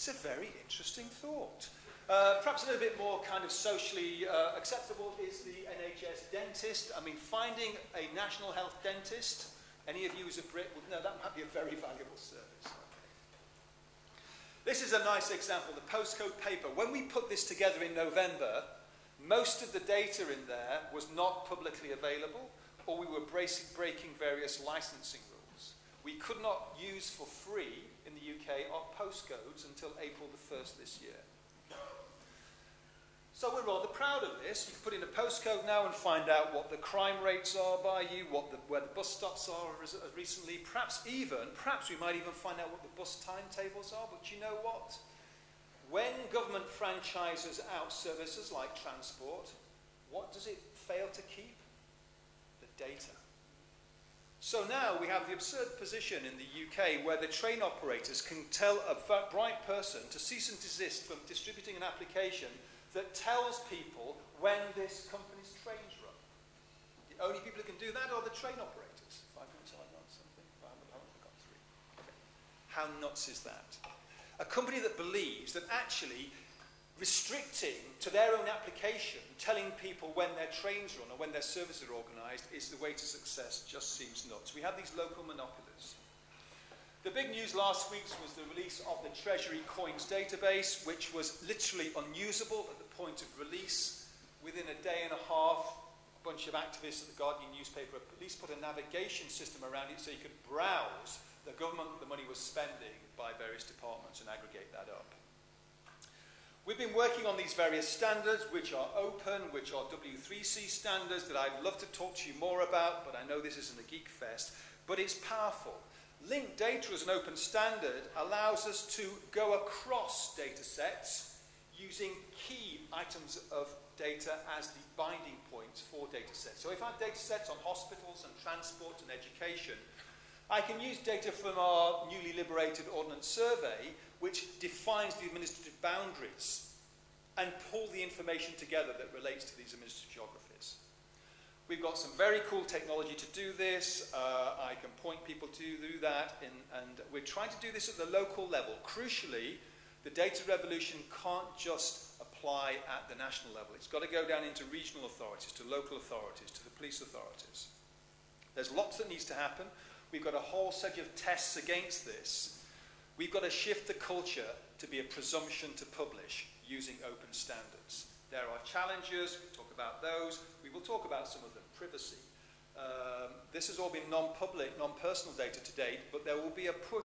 It's a very interesting thought. Uh, perhaps a little bit more kind of socially uh, acceptable is the NHS dentist. I mean, finding a national health dentist, any of you as a Brit would know that might be a very valuable service. This is a nice example, the postcode paper. When we put this together in November, most of the data in there was not publicly available, or we were breaking various licensing. We could not use for free in the UK our postcodes until April the 1st this year. So we're rather proud of this. You can put in a postcode now and find out what the crime rates are by you, what the, where the bus stops are recently. Perhaps even, perhaps we might even find out what the bus timetables are. But you know what? When government franchises out services like transport, what does it fail to keep? The data. So now we have the absurd position in the UK where the train operators can tell a bright person to cease and desist from distributing an application that tells people when this company's trains run. The only people who can do that are the train operators. Five minutes on something? I haven't got three. Okay. How nuts is that? A company that believes that actually restricting to their own application, telling people when their trains run or when their services are organised is the way to success just seems nuts. We have these local monopolies. The big news last week was the release of the Treasury Coins database, which was literally unusable at the point of release. Within a day and a half, a bunch of activists at the Guardian newspaper at least put a navigation system around it so you could browse the government the money was spending by various departments and aggregate that up. We've been working on these various standards, which are open, which are W3C standards that I'd love to talk to you more about, but I know this isn't a geek fest, but it's powerful. Linked data as an open standard allows us to go across data sets using key items of data as the binding points for data sets. So if I have data sets on hospitals and transport and education, I can use data from our newly liberated Ordnance Survey, which defines the administrative boundaries, and pull the information together that relates to these administrative geographies. We've got some very cool technology to do this. Uh, I can point people to do that, in, and we're trying to do this at the local level. Crucially, the data revolution can't just apply at the national level. It's got to go down into regional authorities, to local authorities, to the police authorities. There's lots that needs to happen. We've got a whole set of tests against this. We've got to shift the culture to be a presumption to publish using open standards. There are challenges, we talk about those. We will talk about some of them, privacy. Um, this has all been non-public, non-personal data to date, but there will be a push